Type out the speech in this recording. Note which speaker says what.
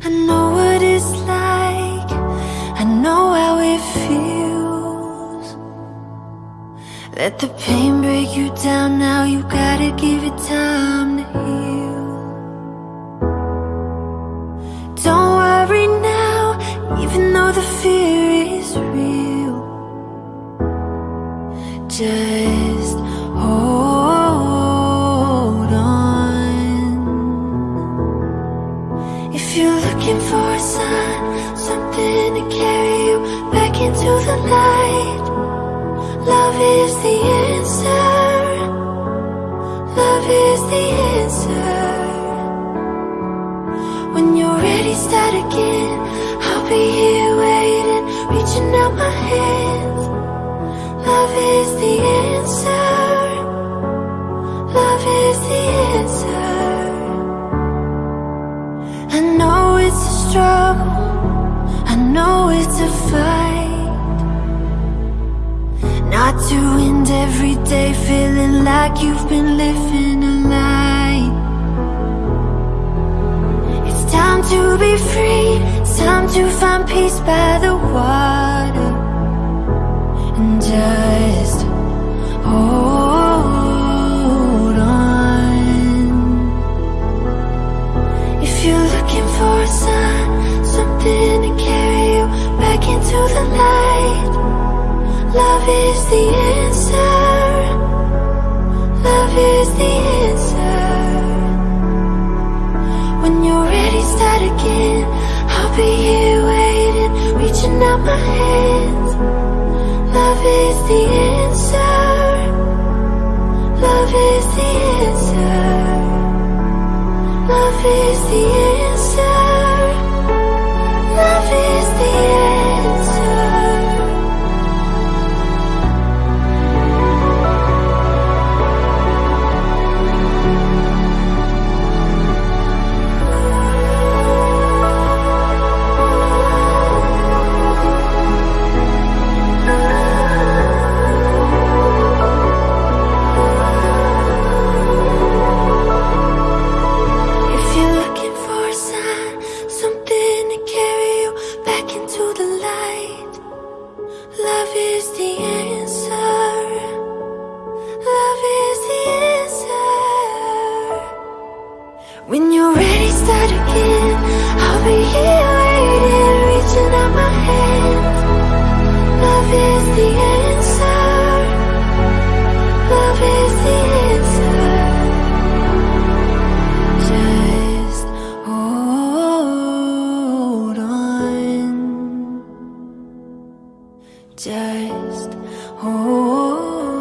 Speaker 1: I know what it's like. I know how it feels. Let the pain break you down now. You gotta give it time to heal. Don't worry now, even though the fear is real. Just into the light, love is the answer. Love is the answer. When you're ready, start again. I'll be here waiting, reaching out my. Love is the answer. Love is the answer. I know it's a struggle. I know it's a fight. Not to end every day feeling like you've been living a lie. It's time to be free. Time to find peace by the water. And just hold on. If you're looking for a sign, something to carry you back into the light. Love is the answer. Love is the answer. When you're ready, start again. I'll be here waiting, reaching out my hands. Love is the answer. Love is the answer. Love is the answer. Again. I'll be here waiting, reaching out my hands. Love is the answer. Love is the answer. Just hold on. Just hold